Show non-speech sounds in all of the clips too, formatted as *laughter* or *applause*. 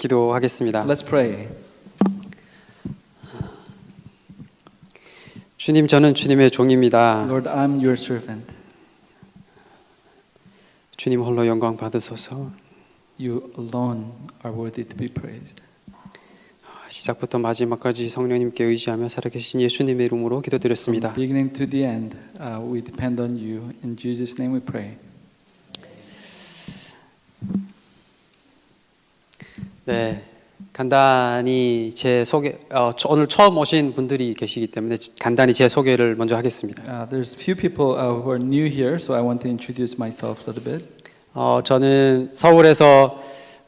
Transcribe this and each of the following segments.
기도하겠습니다. Let's pray. 주님, 저는 주님의 종입니다. Lord, I'm your servant. 주님 홀로 영광 받으소서. You alone are worthy to be praised. 시작부터 마지막까지 성령님께 의지하며 살아계신 예수님의 이름으로 기도드렸습니다. Beginning to the end, uh, we depend on you. In Jesus' name we pray. 네, 간단히 제 소개 어, 저- 오늘 처음 오신 분들이 계시기 때문에 지- 간단히 제 소개를 먼저 하겠습니다. Uh, there's few people uh, who are new here, so I want to introduce myself a little bit. 어, 저는 서울에서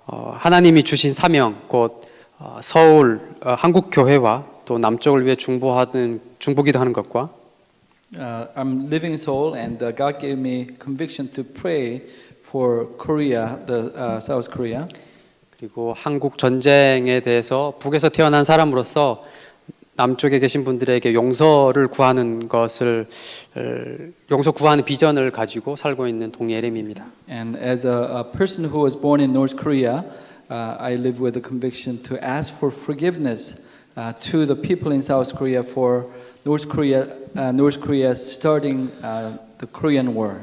어, 하나님이 주신 사명 곧 어, 서울 어, 한국 교회와 또 남쪽을 위해 중보하는 중보기도 하는 것과 Uh, I'm living in Seoul, and uh, God gave me conviction to pray for Korea, the uh, South Korea, 그리고 한국 전쟁에 대해서 북에서 태어난 사람으로서 남쪽에 계신 분들에게 용서를 구하는 것을 어, 용서 구하는 비전을 가지고 살고 있는 동예렘입니다. and as a, a person who was born in North Korea, uh, I live with a conviction to ask for forgiveness uh, to the people in South Korea for North Korea, uh, North Korea starting uh, the Korean War.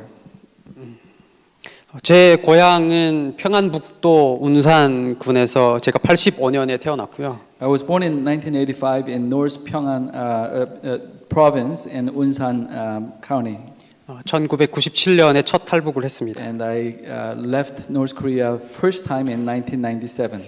제 고향은 평안북도 운산군에서 제가 85년에 태어났고요. I was born in 1985 in North Pyongan uh, uh, uh, province in Unsan um, County. 어, 1997년에 첫 탈북을 했습니다. And I uh, left North Korea first time in 1997.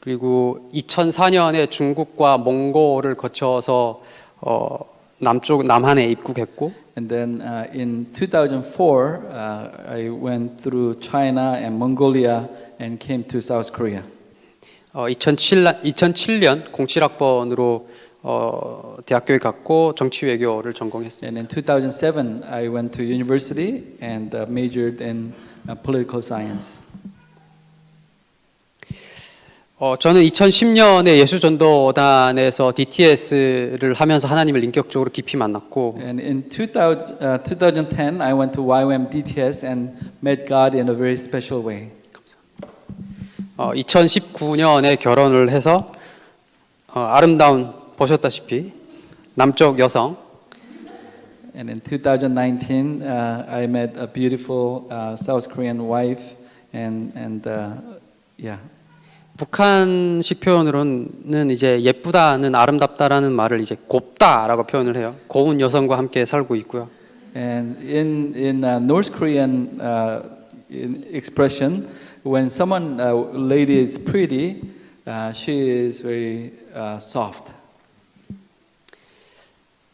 그리고 2004년에 중국과 몽골을 거쳐서 어, 남쪽 남한에 입국했고 And then uh, in 2004, uh, I went through China and Mongolia and came to South Korea. 어, 2007, 2007년 07학번으로 어, 대학교에 갔고 정치 외교를 전공했습니다. And in 2007, I went to university and uh, majored in uh, political science. 어, 저는 2010년에 예수전도단에서 DTS를 하면서 하나님을 인격적으로 깊이 만났고 And in 2000, uh, 2010, I went to YWAM DTS and met God in a very special way. 어, 2019년에 결혼을 해서 어, 아름다운 보셨다시피 남쪽 여성 And in 2019, uh, I met a beautiful uh, South Korean wife, and and uh, yeah, 북한식 표현으로는 이제 예쁘다는 아름답다라는 말을 이제 곱다라고 표현을 해요. 고운 여성과 함께 살고 있고요. And in in uh, North Korean uh, in expression, when someone uh, lady is pretty, uh, she is very uh, soft.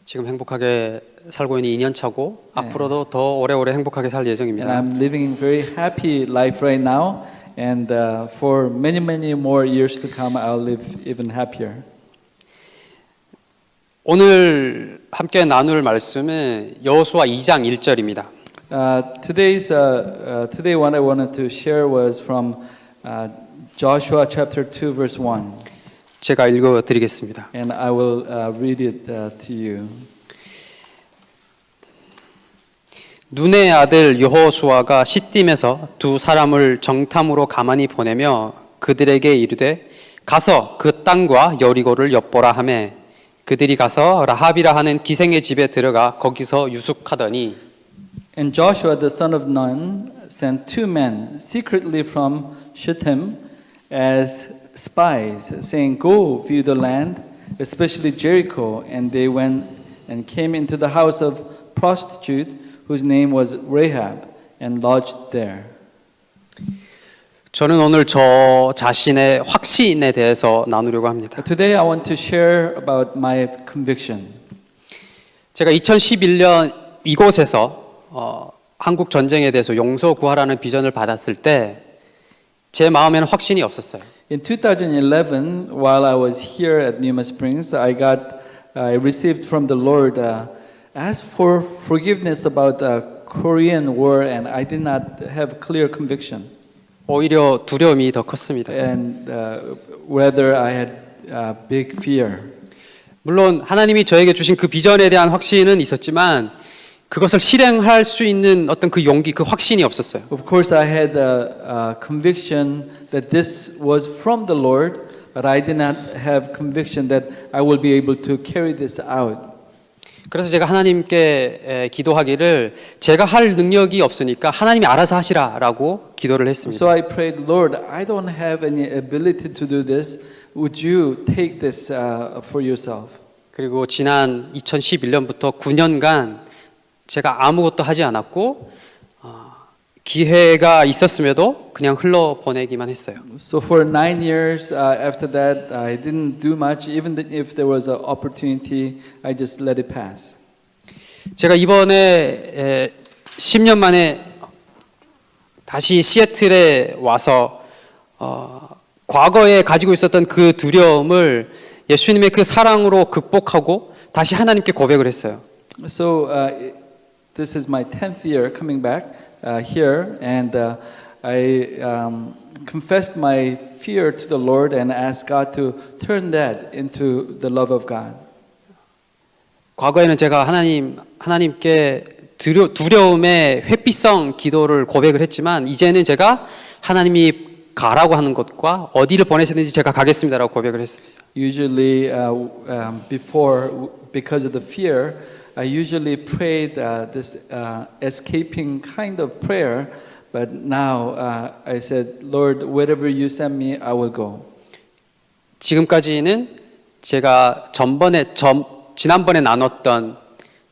지금 행복하게 살고 있는 2년 차고 네. 앞으로도 더 오래오래 행복하게 살 And 예정입니다. I'm living very happy life right now, and uh, for many many more years to come, I'll live even happier. 오늘 함께 나눌 말씀은 여호수아 2장 1절입니다. Uh, today's uh, uh, today what I wanted to share was from uh, Joshua chapter two verse one, 제가 읽어 드리겠습니다. and I will uh, read it uh, to you. 눈의 아들 여호수아가 시딤에서 두 사람을 정탐으로 가만히 보내며 그들에게 이르되 가서 그 땅과 여리고를 엿보라 하매 그들이 가서 라합이라 하는 기생의 집에 들어가 거기서 유숙하더니 And Joshua the son of Nun sent two men secretly from Shittim as spies, saying, "Go view the land, especially Jericho." And they went and came into the house of prostitute whose name was Rahab, and lodged there. 저는 오늘 저 자신의 확신에 대해서 나누려고 합니다. Today I want to share about my conviction. 제가 2011년 이곳에서 어, 한국 전쟁에 대해서 용서 구하라는 비전을 받았을 때 제 마음에는 확신이 없었어요. In 2011, while I was here at Numa Springs, I got, I received from the Lord, uh, asked for forgiveness about the Korean War, and I did not have clear conviction, 오히려 두려움이 더 컸습니다. and uh, whether I had uh, big fear. 물론 하나님이 저에게 주신 그 비전에 대한 확신은 있었지만 그것을 실행할 수 있는 어떤 그 용기, 그 확신이 없었어요. Of course, I had a, a conviction that this was from the Lord, but I did not have conviction that I will be able to carry this out. 그래서 제가 하나님께 에, 기도하기를 제가 할 능력이 없으니까 하나님이 알아서 하시라라고 기도를 했습니다. So I prayed, Lord, I don't have any ability to do this. Would you take this uh, for yourself? 그리고 지난 2011년부터 9년간 제가 아무것도 하지 않았고 어, 기회가 있었음에도 그냥 흘러 보내기만 했어요. So for nine years uh, after that, I didn't do much. Even if there was an opportunity, I just let it pass. 제가 이번에 에, 10년 만에 다시 시애틀에 와서 어, 과거에 가지고 있었던 그 두려움을 예수님의 그 사랑으로 극복하고 다시 하나님께 고백을 했어요. So uh, this is my tenth year coming back uh, here, and uh, I um, confessed my fear to the Lord and asked God to turn that into the love of God. 과거에는 제가 하나님 하나님께 두려, 두려움의 회피성 기도를 고백을 했지만 이제는 제가 하나님이 가라고 하는 것과 어디를 보내시는지 제가 가겠습니다라고 고백을 했습니다. Usually, uh, um, before, because of the fear, I usually prayed uh, this uh, escaping kind of prayer, but now uh, I said, Lord, wherever you send me, I will go. 지금까지는 제가 전번에 전, 지난번에 나눴던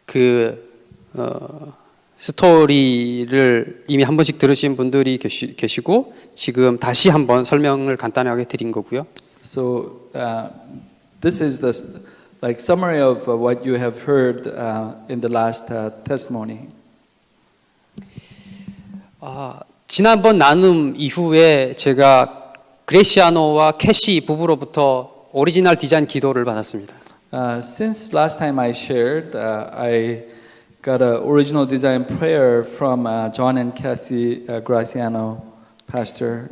그 어, 스토리를 이미 한 번씩 들으신 분들이 계시, 계시고 지금 다시 한번 설명을 간단하게 드린 거고요. So uh, this is the like summary of uh, what you have heard uh, in the last uh, testimony. 아, 지난번 나눔 이후에 제가 그레시아노와 캐시 부부로부터 오리지널 디자인 기도를 받았습니다. Uh, since last time I shared, uh, I got an original design prayer from uh, John and Cassie uh, Graciano, pastor.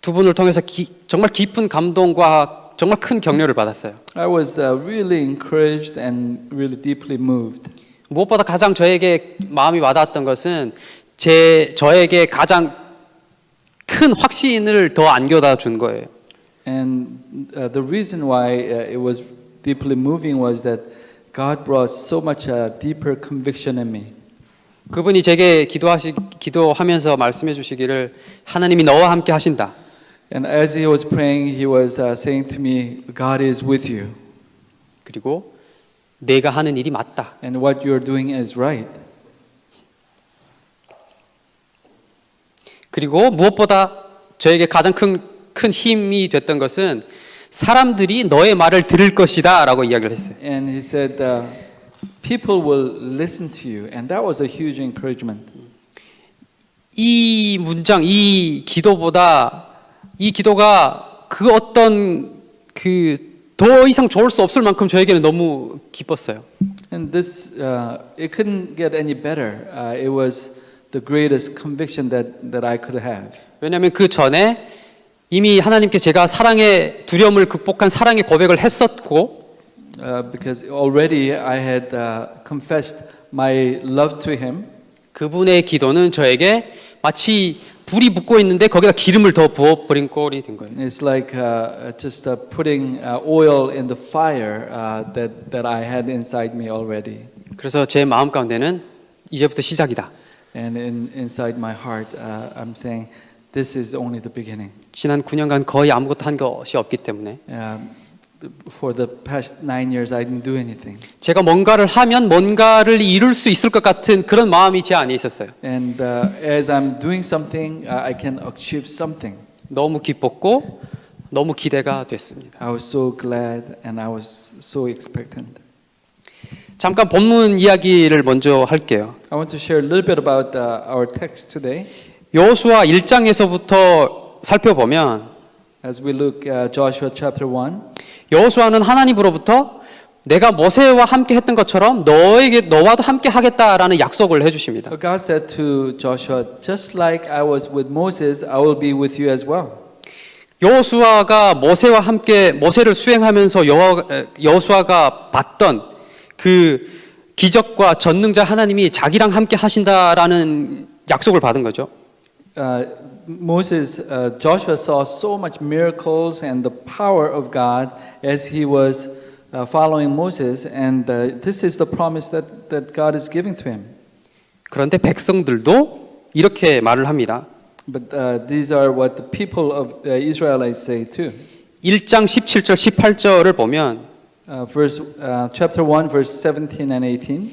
두 분을 통해서 기- 정말 깊은 감동과 정말 큰 격려를 받았어요. I was uh, really encouraged and really deeply moved. 무엇보다 가장 저에게 마음이 와닿았던 것은 제 저에게 가장 큰 확신을 더 안겨다 준 거예요. And uh, the reason why uh, it was deeply moving was that God brought so much uh, deeper conviction in me. 그분이 제게 기도하시 기도하면서 말씀해 주시기를 하나님이 너와 함께 하신다. And as he was praying, he was uh, saying to me, God is with you, 그리고 내가 하는 일이 맞다. and what you're doing is right. 그리고 무엇보다 저에게 가장 큰, 큰 힘이 됐던 것은 사람들이 너의 말을 들을 것이다 라고 이야기를 했어요. And he said, uh, People will listen to you. And that was a huge encouragement. 이 문장, 이 기도보다 이 기도가 그 어떤 그 더 이상 좋을 수 없을 만큼 저에게는 너무 기뻤어요. And this, uh, it couldn't get any better. Uh, it was the greatest conviction that, that I could have. 왜냐하면 그 전에 이미 하나님께 제가 사랑의 두려움을 극복한 사랑의 고백을 했었고 Uh, because already I had uh, confessed my love to him. 그분의 기도는 저에게 마치 불이 붙고 있는데 거기다 기름을 더 부어 버린 꼴이 된 거예요. It's like uh, just uh, putting uh, oil in the fire uh, that, that I had inside me already. 그래서 제 마음 가운데는 이제부터 시작이다. And in, inside my heart, uh, I'm saying, this is only the beginning. 지난 9년간 거의 아무것도 한 것이 없기 때문에 Uh, for the past nine years, I didn't do anything. 제가 뭔가를 하면 뭔가를 이룰 수 있을 것 같은 그런 마음이 제 안에 있었어요. And uh, as I'm doing something, uh, I can achieve something. 너무 기뻤고 너무 기대가 됐습니다. I was so glad and I was so expectant. 잠깐 본문 이야기를 먼저 할게요. I want to share a little bit about uh, our text today. 여호수아 1장에서부터 살펴보면 As we look at Joshua chapter 1, 여호수아는 하나님으로부터 내가 모세와 함께 했던 것처럼 너에게 너와도 함께 하겠다라는 약속을 해 주십니다. God said to Joshua, Just like I was with Moses, I will be with you as well. 여호수아가 모세와 함께 모세를 수행하면서 여호- 에, 여호수아가 봤던 그 기적과 전능자 하나님이 자기랑 함께 하신다라는 약속을 받은 거죠. Uh, Moses, uh, Joshua saw so much miracles and the power of God as he was uh, following Moses, and uh, this is the promise that, that God is giving to him. 그런데 백성들도 이렇게 말을 합니다. But uh, these are what the people of uh, Israelites say too. 1장 17절 18절을 보면 Uh, verse, uh, chapter 1, verse 17 and 18.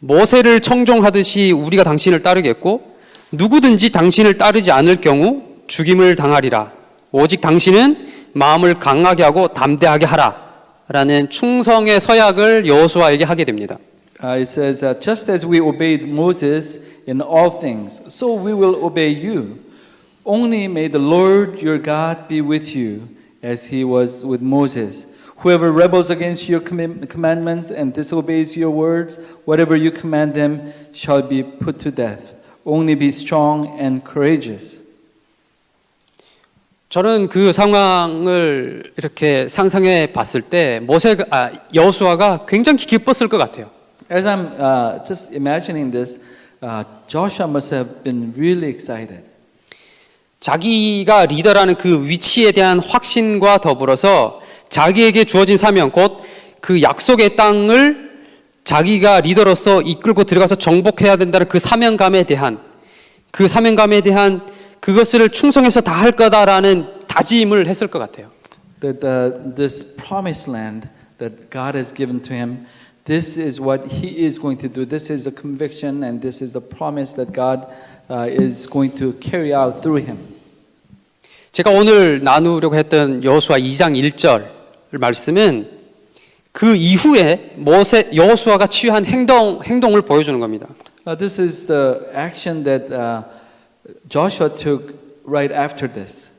모세를 청종하듯이 우리가 당신을 따르겠고 누구든지 당신을 따르지 않을 경우 죽임을 당하리라. 오직 당신은 마음을 강하게 하고 담대하게 하라. 라는 충성의 서약을 여호수아에게 하게 됩니다. Uh, it says, uh, just as we obeyed Moses in all things, so we will obey you. Only may the Lord your God be with you, as he was with Moses. Whoever rebels against your command- commandments and disobeys your words, whatever you command them shall be put to death. Only be strong and courageous. 저는 그 상황을 이렇게 상상해 봤을 때 모세가 아, 여호수아가 굉장히 기뻤을 것 같아요. As I'm uh, just imagining this, uh, Joshua must have been really excited. 자기가 리더라는 그 위치에 대한 확신과 더불어서 자기에게 주어진 사명 곧 그 약속의 땅을 자기가 리더로서 이끌고 들어가서 정복해야 된다는 그 사명감에 대한 그 사명감에 대한 그것을 충성해서 다 할 거다라는 다짐을 했을 것 같아요. that uh, this promised land that God has given to him, this is what he is going to do. This is a conviction and this is a promise that God uh, is going to carry out through him. 제가 오늘 나누려고 했던 여호수아 2장 1절 말씀은 그 이후에 모세 여호수아가 취한 행동 행동을 보여주는 겁니다. Uh, this is the action that uh, Joshua took right after this.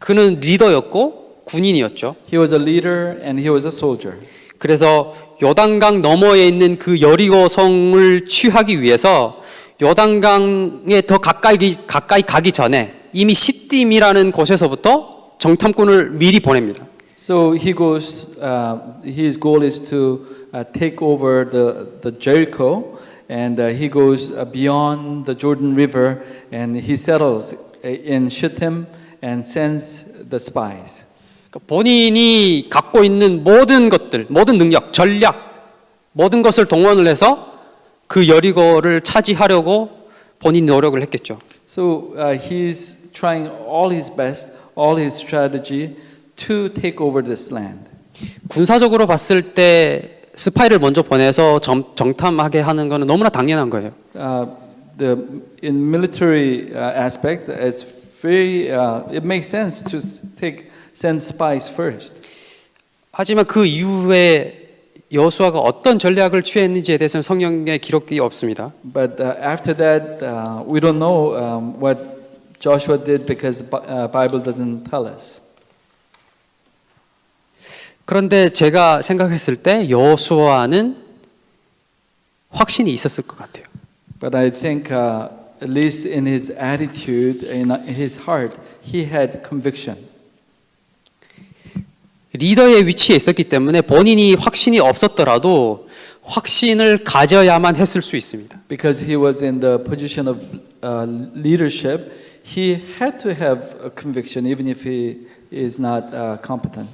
그는 리더였고 군인이었죠. He was a leader and he was a soldier. 그래서 요단강 너머에 있는 그 여리고 성을 취하기 위해서 요단강에 더 가까이 가까이 가기 전에 이미 시딤이라는 곳에서부터 정탐꾼을 미리 보냅니다. So he goes. Uh, his goal is to uh, take over the the Jericho, and uh, he goes uh, beyond the Jordan River, and he settles in Shittim and sends the spies. 그러니까 본인이 갖고 있는 모든 것들, 모든 능력, 전략, 모든 것을 동원을 해서 그 여리고를 차지하려고 본인 노력을 했겠죠. So uh, he's trying all his best, all his strategy to take over this land. 군사적으로 봤을 때 스파이를 먼저 보내서 정, 정탐하게 하는 것은 너무나 당연한 거예요. Uh, the in military uh, aspect, it's very. Uh, it makes sense to take send spies first. 하지만 그 이후에 여호수아가 어떤 전략을 취했는지에 대해서는 성경에 기록이 없습니다. But uh, after that, uh, we don't know um, what Joshua did because uh, Bible doesn't tell us. 그런데 제가 생각했을 때 여호수아는 확신이 있었을 것 같아요. But I think, uh, at least in his attitude, in his heart, he had conviction. 리더의 위치에 있었기 때문에 본인이 확신이 없었더라도 확신을 가져야만 했을 수 있습니다. Because he was in the position of uh, leadership, he had to have a conviction, even if he is not uh, competent.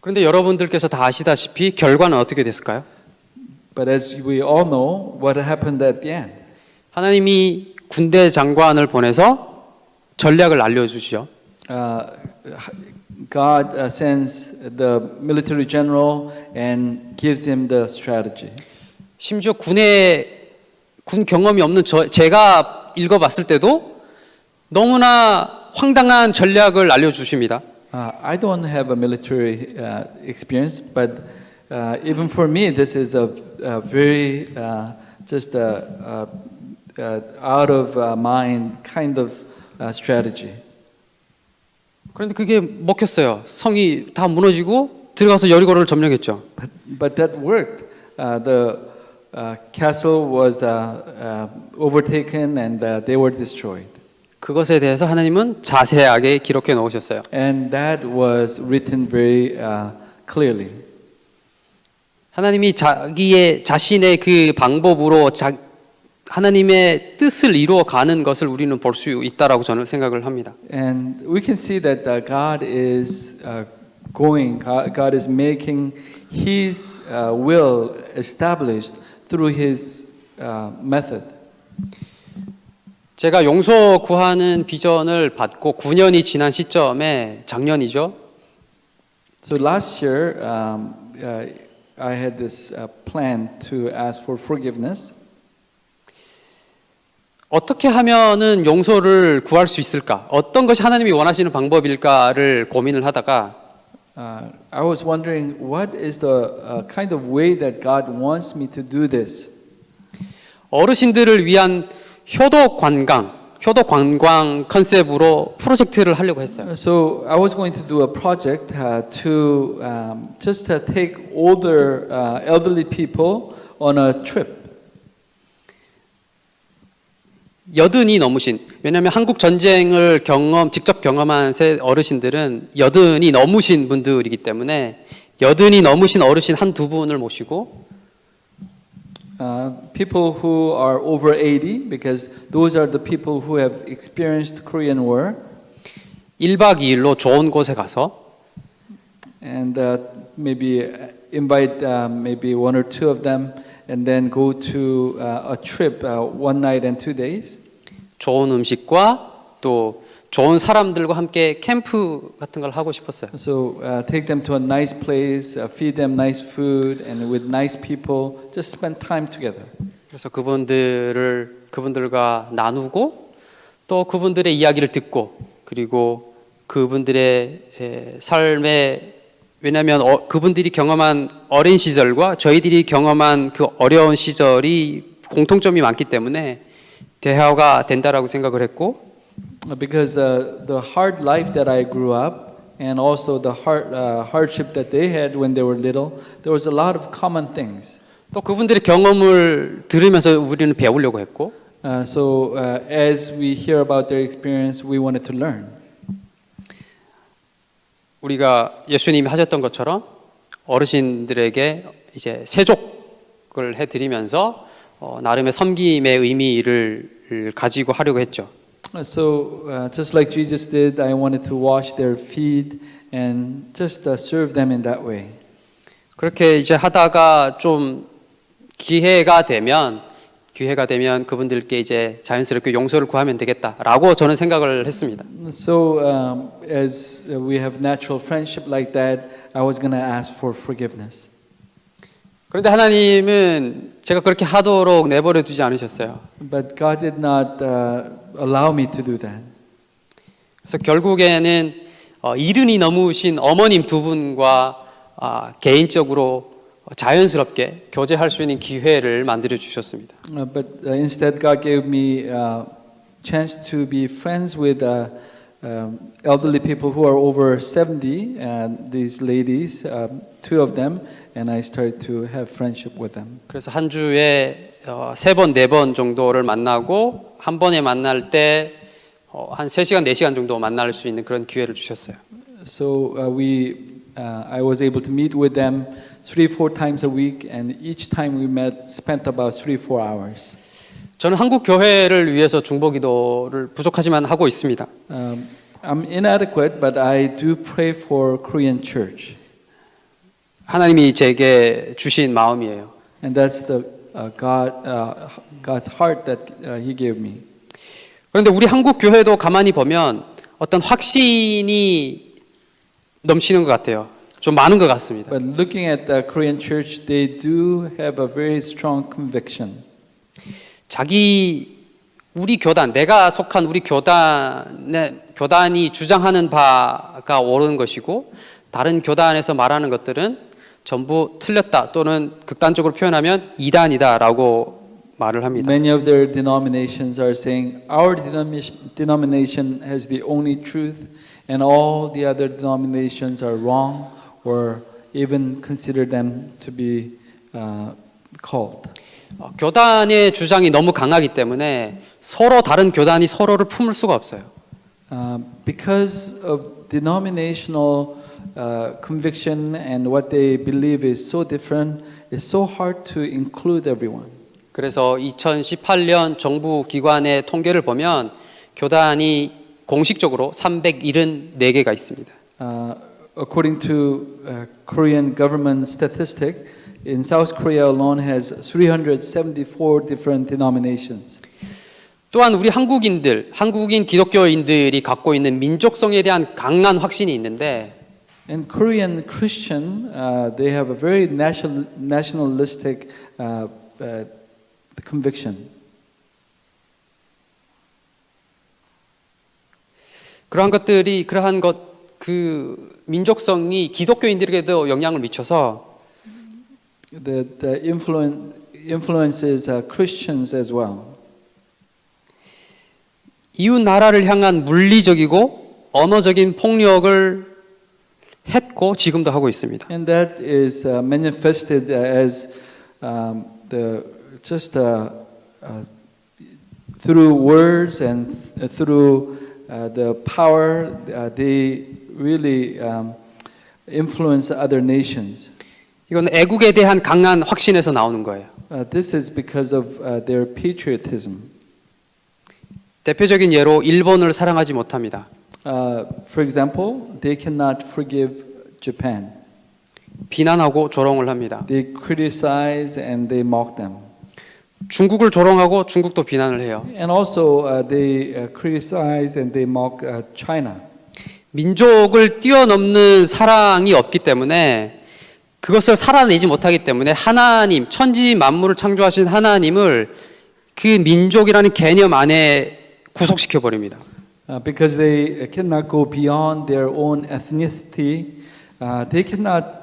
그런데 여러분들께서 다 아시다시피 결과는 어떻게 됐을까요? But as we all know, what happened at the end? 하나님이 군대 장관을 보내서 전략을 알려주시죠. Uh, God uh, sends the military general and gives him the strategy. 심지어 군에 군 경험이 없는 저, 제가 읽어봤을 때도 너무나 황당한 전략을 알려주십니다. Uh, I don't have a military uh, experience, but uh, even for me, this is a, a very uh, just a, a, a out of uh, mind kind of uh, strategy. 그런데 그게 먹혔어요. 성이 다 무너지고 들어가서 여리고를 점령했죠. But, but that worked. Uh, the uh, castle was uh, uh, overtaken and uh, they were destroyed. 그것에 대해서 하나님은 자세하게 기록해 놓으셨어요. And that was written very uh, clearly. 하나님이 자기의 자신의 그 방법으로 자, 하나님의 뜻을 이루어 가는 것을 우리는 볼 수 있다라고 저는 생각을 합니다. And we can see that uh, God is uh, going, God, is making His uh, will established through His uh, method. 제가 용서 구하는 비전을 받고 9년이 지난 시점에 작년이죠. So last year, um, uh, I had this uh, plan to ask for forgiveness. 어떻게 하면은 용서를 구할 수 있을까? 어떤 것이 하나님이 원하시는 방법일까를 고민을 하다가 Uh, I was wondering what is the uh, kind of way that God wants me to do this. 어르신들을 위한 효도 관광, 효도 관광 컨셉으로 프로젝트를 하려고 했어요. So I was going to do a project uh, to um, just to take older uh, elderly people on a trip. 여든이 넘으신 왜냐하면 한국 전쟁을 경험 직접 경험한 세 어르신들은 여든이 넘으신 분들이기 때문에 여든이 넘으신 어르신 한 두 분을 모시고 Uh, people who are over 80, because those are the people who have experienced Korean War, 1박 2일로 좋은 곳에 가서 and uh, maybe invite uh, maybe one or two of them, and then go to uh, a trip, uh, one night and two days. 좋은 음식과 또 좋은 사람들과 함께 캠프 같은 걸 하고 싶었어요. So uh, take them to a nice place, uh, feed them nice food, and with nice people, just spend time together. 그래서 그분들을 그분들과 나누고 또 그분들의 이야기를 듣고 그리고 그분들의 에, 삶의 왜냐하면 어, 그분들이 경험한 어린 시절과 저희들이 경험한 그 어려운 시절이 공통점이 많기 때문에 대화가 된다라고 생각을 했고 Because uh, the hard life that I grew up, and also the hard, uh, hardship that they had when they were little, there was a lot of common things. 또 그분들의 경험을 들으면서 우리는 배우려고 했고 Uh, so uh, as we hear about their experience, we wanted to learn. 우리가 예수님이 하셨던 것처럼 어르신들에게 이제 세족을 해드리면서 어, 나름의 섬김의 의미를 가지고 하려고 했죠. Uh, So uh, just like Jesus did, I wanted to wash their feet and just uh, serve them in that way. 그렇게 이제 하다가 좀 기회가 되면 기회가 되면 그분들께 이제 자연스럽게 용서를 구하면 되겠다라고 저는 생각을 했습니다. So um, as uh, we have natural friendship like that, I was going to ask for forgiveness. 그런데 하나님은 제가 그렇게 하도록 내버려 두지 않으셨어요. But God did not uh, allow me to do that. 그래서 결국에는 어, 이른이 넘으신 어머님 두 분과 아, 개인적으로 자연스럽게 교제할 수 있는 기회를 만들어 주셨습니다. Uh, but uh, instead, God gave me a chance to be friends with uh, um, elderly people who are over 70, and these ladies, um, two of them, and I started to have friendship with them. 그래서 한 주에 어, 세 번, 네 번 정도를 만나고 한 번에 만날 때 어, 한 3시간, 4시간 정도 만날 수 있는 그런 기회를 주셨어요. So uh, we, uh, I was able to meet with them three, four times a week, and each time we met, spent about three, four hours. 저는 한국 교회를 위해서 중보 기도를 부족하지만 하고 있습니다. Um, I'm inadequate, but I do pray for Korean church, 하나님이 제게 주신 마음이에요. and that's the uh, God, uh, God's heart that uh, He gave me. 그런데 우리 한국 교회도 가만히 보면 어떤 확신이 넘치는 것 같아요. 좀 많은 것 같습니다. But looking at the Korean church, they do have a very strong conviction. 자기 우리 교단, 내가 속한 우리 교단의 교단이 주장하는 바가 옳은 것이고 다른 교단에서 말하는 것들은 전부 틀렸다 또는 극단적으로 표현하면 이단이다라고 말을 합니다. Many of their denominations are saying our denomination, has the only truth, and all the other denominations are wrong, or even consider them to be uh, cult. 어, 교단의 주장이 너무 강하기 때문에 서로 다른 교단이 서로를 품을 수가 없어요. Uh, because of denominational uh, conviction and what they believe is so different, it's so hard to include everyone. 그래서 2018년 정부 기관의 통계를 보면 교단이 공식적으로 374개가 있습니다. Uh, according to uh, Korean government statistic, in South Korea alone has 374 different denominations. 또한 우리 한국인들, 한국인 기독교인들이 갖고 있는 민족성에 대한 강한 확신이 있는데 And Korean Christian, uh, they have a very national, nationalistic uh, uh, conviction. 그러한 것들이 그러한 것 그 민족성이 기독교인들에게도 영향을 미쳐서 That uh, influen- influences uh, Christians as well. 이웃 나라를 향한 물리적이고 언어적인 폭력을 했고 지금도 하고 있습니다. And that is uh, manifested as um, the just uh, uh, through words and th- through uh, the power. Uh, they really um, influence other nations. 이건 애국에 대한 강한 확신에서 나오는 거예요. Uh, this is because of uh, their patriotism. 대표적인 예로 일본을 사랑하지 못합니다. Uh, for example, they cannot forgive Japan. 비난하고 조롱을 합니다. They criticize and they mock them. 중국을 조롱하고 중국도 비난을 해요. And also, uh, they uh, criticize and they mock uh, China. 민족을 뛰어넘는 사랑이 없기 때문에 그것을 살아내지 못하기 때문에 하나님, 천지 만물을 창조하신 하나님을 그 민족이라는 개념 안에 구속시켜 버립니다. Uh, because they cannot go beyond their own ethnicity, uh, they cannot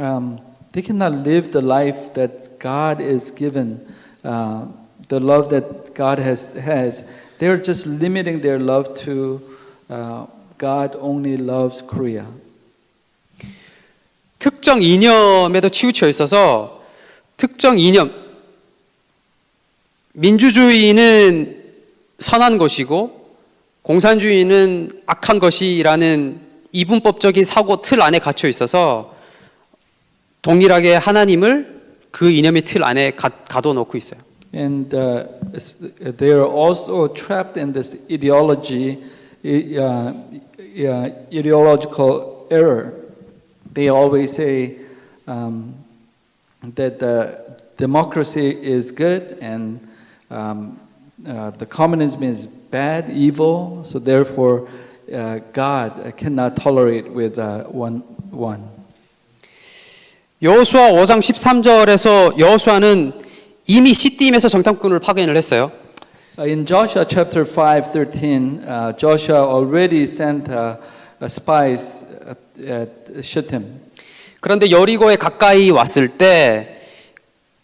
um, they cannot live the life that God is given, uh, the love that God has has. They are just limiting their love to uh, God only loves Korea. 특정 이념에도 치우쳐 있어서 특정 이념 민주주의는 선한 것이고 공산주의는 악한 것이라는 이분법적인 사고 틀 안에 갇혀 있어서 동일하게 하나님을 그 이념의 틀 안에 가, 가둬놓고 있어요. And uh, they are also trapped in this ideology, uh, ideological error. They always say um, that the democracy is good and um, uh, the communism is bad, evil. So therefore, uh, God cannot tolerate with uh, one one. 여호수아 5장 13절에서 여호수아는 이미 시딤에서 정탐꾼을 파견을 했어요. Uh, In Joshua chapter 5, 13, uh, Joshua already sent uh, uh, spies at, at Shittim. 그런데 여리고에 가까이 왔을 때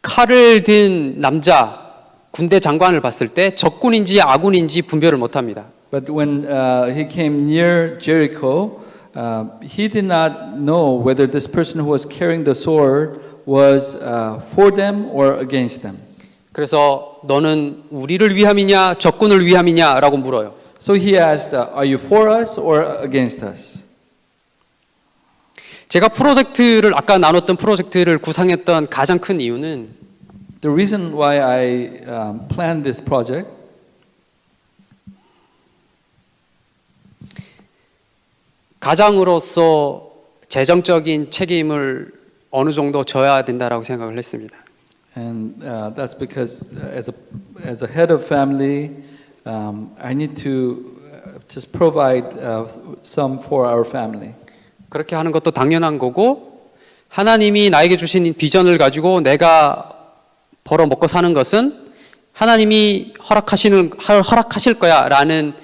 칼을 든 남자 군대 장관을 봤을 때 적군인지 아군인지 분별을 못 합니다. But when uh, he came near Jericho, uh, he did not know whether this person who was carrying the sword was uh, for them or against them. 그래서 너는 우리를 위함이냐 적군을 위함이냐라고 물어요. So he asked, uh, Are you for us or against us? 제가 프로젝트를 아까 나눴던 프로젝트를 구상했던 가장 큰 이유는 The reason why I um, planned this project 가장으로서 재정적인 책임을 어느 정도 져야 된다라고 생각을 했습니다. And uh, that's because uh, as a, as a head of family, um, I need to uh, just provide uh, some for our family. 그렇게 하는 것도 당연한 거고 하나님이 나에게 주신 비전을 가지고 내가 벌어 먹고 사는 것은 하나님이 허락하시는 허락하실 거야라는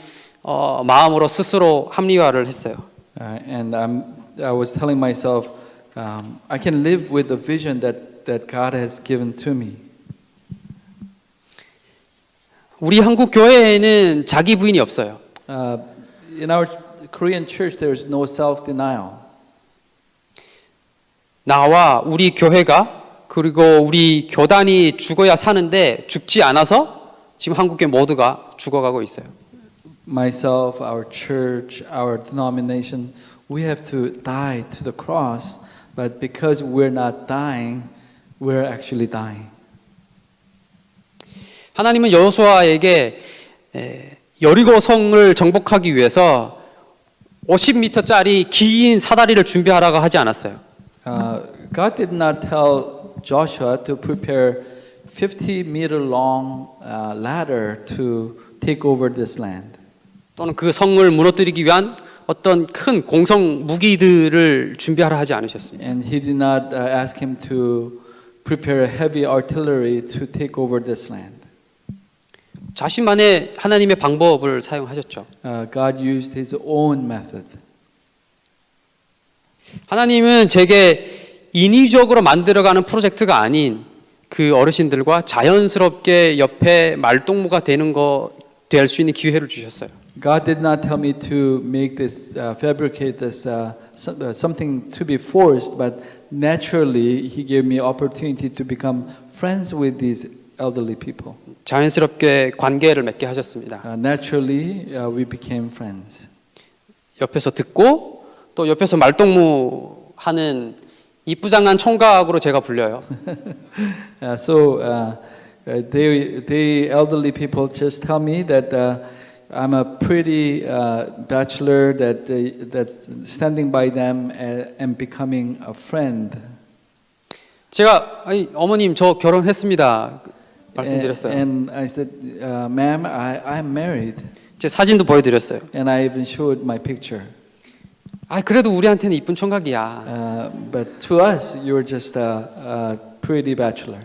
어, 마음으로 스스로 합리화를 했어요. Uh, and I'm, I was telling myself, um, I can live with the vision that, that God has given to me. 우리 한국 교회에는 자기 부인이 없어요. Uh, in our Korean church, there is no self denial. 나와 우리 교회가 그리고 우리 교단이 죽어야 사는데 죽지 않아서 지금 한국교 모두가 죽어가고 있어요. Myself, our church, our denomination, we have to die to the cross, but because we're not dying, were actually dying. 하나님은 여호수아에게 에, 여리고 성을 정복하기 위해서 50m짜리 긴 사다리를 준비하라고 하지 않았어요. Uh, God did not tell Joshua to prepare 50 meter long uh, ladder to take over this land. 또는 그 성을 무너뜨리기 위한 어떤 큰 공성 무기들을 준비하라 하지 않으셨습니다. And he did not uh, ask him to prepare heavy artillery to take over this land. 자신만의 하나님의 방법을 사용하셨죠. Uh, God used his own method. 하나님은 제게 인위적으로 만들어가는 프로젝트가 아닌 그 어르신들과 자연스럽게 옆에 말동무가 되는 거 될 수 있는 기회를 주셨어요. God did not tell me to make this, uh, fabricate this, uh, so- uh, something to be forced, but naturally He gave me opportunity to become friends with these elderly people. 자연스럽게 관계를 맺게 하셨습니다. Uh, naturally, uh, we became friends. 옆에서 듣고 또 옆에서 말동무 하는 이쁘장한 총각으로 제가 불려요. Uh, so uh, uh, they, they elderly people just tell me that uh, I'm a pretty uh, bachelor that they, that's standing by them and becoming a friend. 제가 아니, 어머님 저 결혼했습니다. 말씀드렸어요. And, I said, uh, "Ma'am, I, I'm married," 제 사진도 보여드렸어요. and I even showed my picture. 아 그래도 우리한테는 이쁜 총각이야. Uh, but to us, you're just a, a pretty bachelor.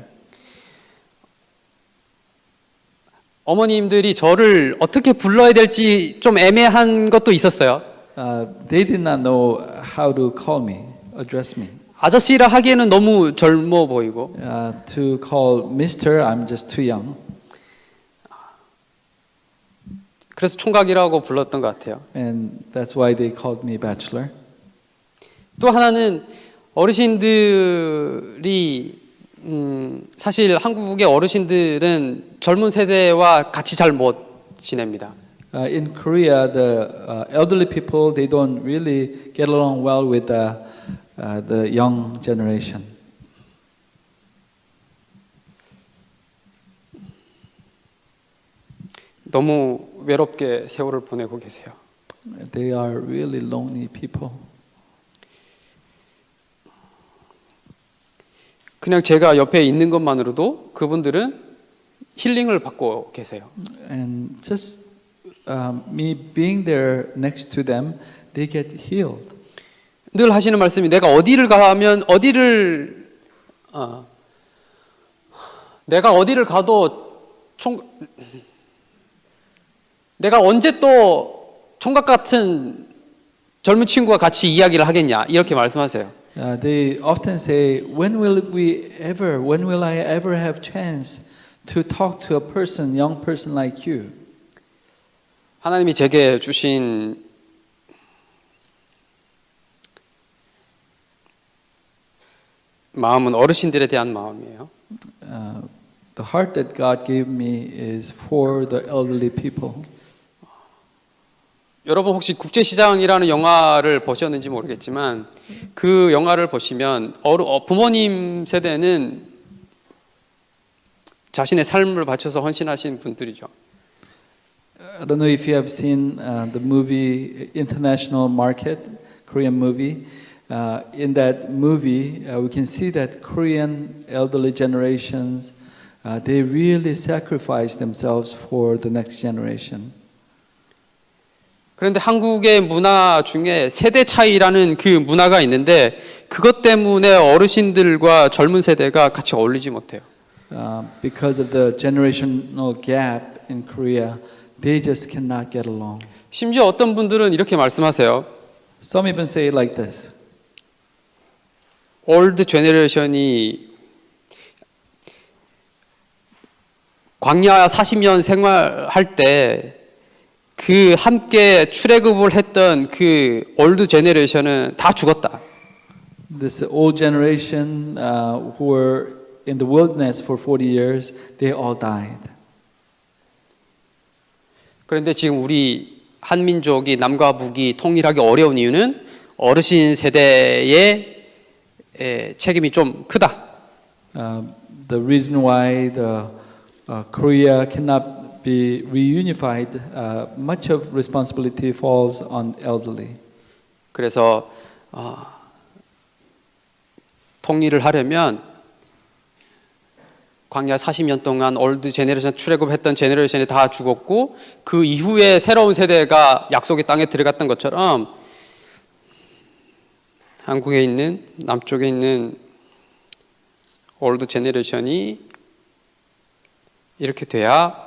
어머님들이 저를 어떻게 불러야 될지 좀 애매한 것도 있었어요. Uh, they did not know how to call me, address me. 아저씨라 하기에는 너무 젊어 보이고 Uh, to call Mister, I'm just too young. 그래서 총각이라고 불렀던 것 같아요. And that's why they called me bachelor. 또 하나는 어르신들이 음, 사실 한국의 어르신들은 젊은 세대와 같이 잘 못 지냅니다. Uh, in Korea, the uh, elderly people they don't really get along well with the, uh, the young generation. 너무 외롭게 세월을 보내고 계세요. They are really lonely people. 그냥 제가 옆에 있는 것만으로도 그분들은 힐링을 받고 계세요. And just um, me being there next to them, they get healed. 늘 하시는 말씀이 내가 어디를 가면 어디를 어, 내가 어디를 가도 총 내가 언제 또 총각 같은 젊은 친구와 같이 이야기를 하겠냐 이렇게 말씀하세요. Uh, they often say, "When will we ever? When will I ever have chance to talk to a person, young person like you?" 하나님이 제게 주신 마음은 어르신들에 대한 마음이에요. Uh, the heart that God gave me is for the elderly people. 여러분 혹시 국제시장이라는 영화를 보셨는지 모르겠지만 그 영화를 보시면 어르, 어, 부모님 세대는 자신의 삶을 바쳐서 헌신하신 분들이죠. I don't know if you have seen uh, the movie International Market, Korean movie. Uh, in that movie, uh, we can see that Korean elderly generations, uh, they really sacrifice themselves for the next generation. 그런데 한국의 문화 중에 세대 차이라는 그 문화가 있는데 그것 때문에 어르신들과 젊은 세대가 같이 어울리지 못해요. Uh, because of the generational gap in Korea, they just cannot get along. 심지어 어떤 분들은 이렇게 말씀하세요. Some even say it like this 올드 제네레이션이 광야 40년 생활할 때 그 함께 출애굽을 했던 그 올드 제네레이션은 다 죽었다. This old generation uh, who were in the wilderness for 40 years, they all died. 그런데 지금 우리 한민족이 남과 북이 통일하기 어려운 이유는 어르신 세대의 에, 책임이 좀 크다. uh, the reason why the uh, Korea cannot be reunified, uh, much of responsibility falls on elderly. 그래서 어, 통일을 하려면 광야 40년 동안 old generation 출애굽했던 generation이 다 죽었고 그 이후에 새로운 세대가 약속의 땅에 들어갔던 것처럼 한국에 있는 남쪽에 있는 old generation이 이렇게 돼야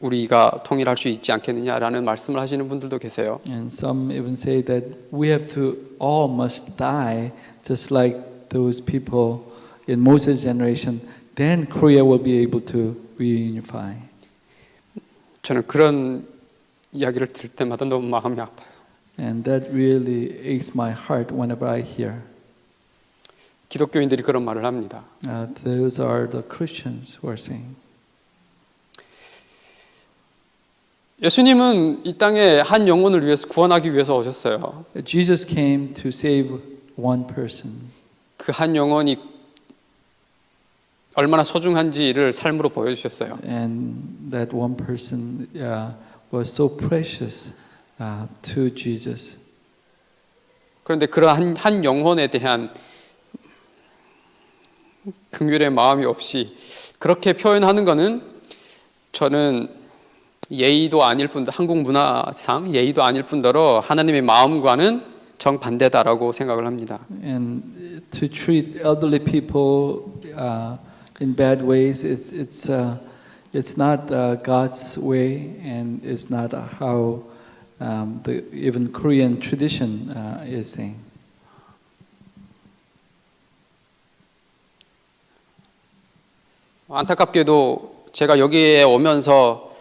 우리가 통일할 수 있지 않겠느냐라는 말씀을 하시는 분들도 계세요. And some even say that we have to all must die, just like those people in Moses' generation. Then Korea will be able to reunify. 저는 그런 이야기를 들을 때마다 너무 마음이 아파요. And that really aches my heart whenever I hear. 기독교인들이 그런 말을 합니다. Uh, those are the Christians who are saying. 예수님은 이 땅에 한 영혼을 위해서 구원하기 위해서 오셨어요. Jesus came to save one person. 그 한 영혼이 얼마나 소중한지를 삶으로 보여주셨어요. And that one person uh, was so precious uh, to Jesus. 그런데 그러한 한 영혼에 대한 긍휼의 마음이 없이 그렇게 표현하는 것은 저는 예의도 아닐 뿐 한국 문화상 예의도 아닐 뿐더러 하나님의 마음과는 정반대다라고 생각을 합니다. And to treat elderly people uh, in bad ways, it's, it's, uh, it's not uh, God's way and it's not how um, the even Korean tradition uh, is saying. 안타깝게도 제가 여기에 오면서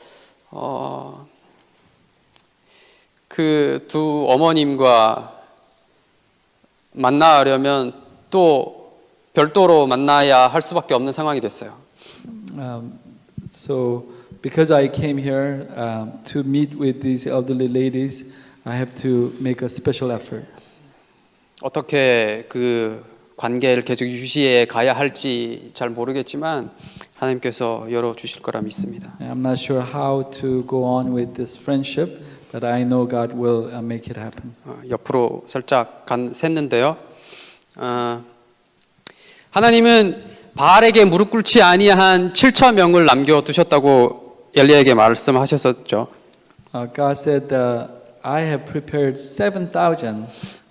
어, 그 두 어머님과 만나려면 또 별도로 만나야 할 수밖에 없는 상황이 됐어요. Um, so, because I came here um, to meet with these elderly ladies, I have to make a special effort. 어떻게 그 관계를 계속 유지해 가야 할지 잘 모르겠지만 하나님께서 열어 주실 거라 믿습니다. I'm not sure how to go on with this friendship, but I know God will uh, make it happen. 어, 옆으로 살짝 간 샜는데요. 어, 하나님은 바알에게 무릎 꿇지 아니한 7천 명을 남겨 두셨다고 엘리야에게 말씀하셨었죠. Uh, God said, uh, "I have prepared seven thousand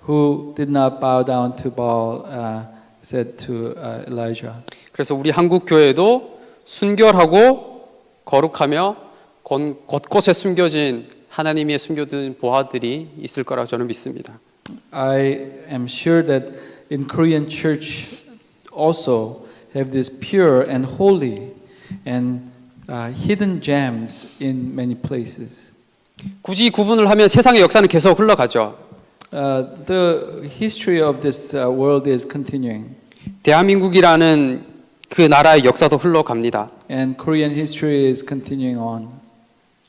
who did not bow down to Baal," uh, said to uh, Elijah. 그래서 우리 한국 교회도 순결하고 거룩하며 건- 곳곳에 숨겨진 하나님의 숨겨둔 보화들이 있을 거라 저는 믿습니다. I am sure that in Korean church also have this pure and holy and uh, hidden gems in many places. 굳이 구분을 하면 세상의 역사는 계속 흘러가죠. Uh, the history of this uh, world is continuing, 대한민국이라는 그 나라의 역사도 흘러갑니다. and Korean history is continuing on.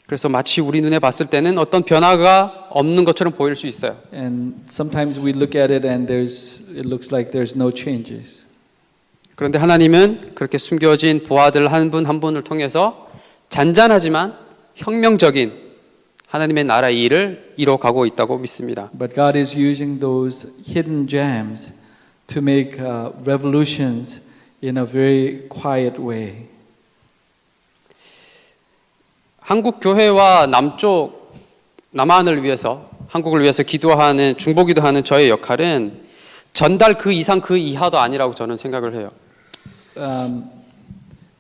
그래서 마치 우리 눈에 봤을 때는 어떤 변화가 없는 것처럼 보일 수 있어요. And sometimes we look at it and there's it looks like there's no changes. 그런데 하나님은 그렇게 숨겨진 보아들 한분한 분을 통해서 잔잔하지만 혁명적인 하나님의 나라의 일을 이뤄가고 있다고 믿습니다. But God is using those hidden gems to make uh, revolutions in a very quiet way. 한국 교회와 남쪽 남한을 위해서 한국을 위해서 기도하는 중보 기도하는 저의 역할은 전달 그 이상 그 이하도 아니라고 저는 생각을 해요. Um,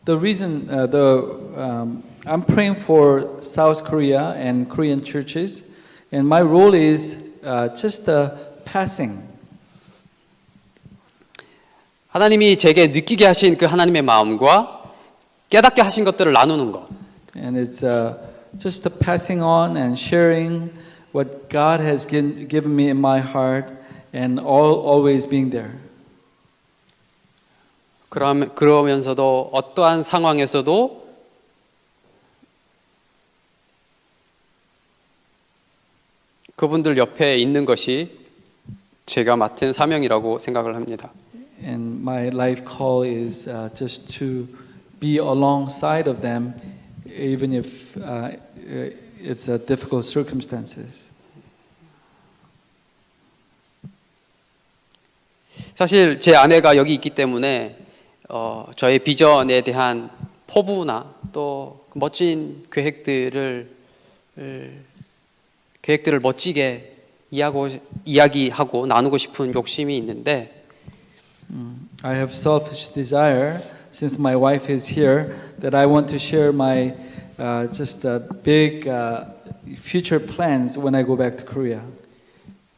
the reason, uh, the um, I'm praying for South Korea and Korean churches, and my role is uh, just a passing. 하나님이 제게 느끼게 하신 그 하나님의 마음과 깨닫게 하신 것들을 나누는 것. And it's uh, just a passing on and sharing what God has given, given me in my heart and all, always being there. 그러면서도 어떠한 상황에서도 그분들 옆에 있는 것이 제가 맡은 사명이라고 생각을 합니다. And my life call is uh, just to be alongside of them, even if uh, it's uh, difficult circumstances. 사실 제 아내가 여기 있기 때문에 어, 저의 비전에 대한 포부나 또 멋진 계획들을 을, 계획들을 멋지게 이야기하고, 이야기하고 나누고 싶은 욕심이 있는데 I have selfish desire since my wife is here that I want to share my uh, just uh, big uh, future plans when I go back to Korea.